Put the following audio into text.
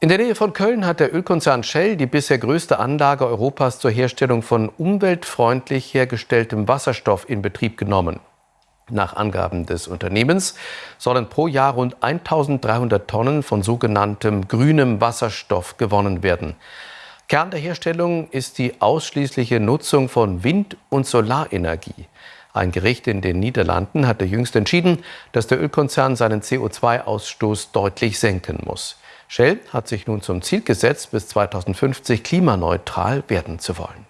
In der Nähe von Köln hat der Ölkonzern Shell die bisher größte Anlage Europas zur Herstellung von umweltfreundlich hergestelltem Wasserstoff in Betrieb genommen. Nach Angaben des Unternehmens sollen pro Jahr rund 1300 Tonnen von sogenanntem grünem Wasserstoff gewonnen werden. Kern der Herstellung ist die ausschließliche Nutzung von Wind- und Solarenergie. Ein Gericht in den Niederlanden hatte jüngst entschieden, dass der Ölkonzern seinen CO2-Ausstoß deutlich senken muss. Shell hat sich nun zum Ziel gesetzt, bis 2050 klimaneutral werden zu wollen.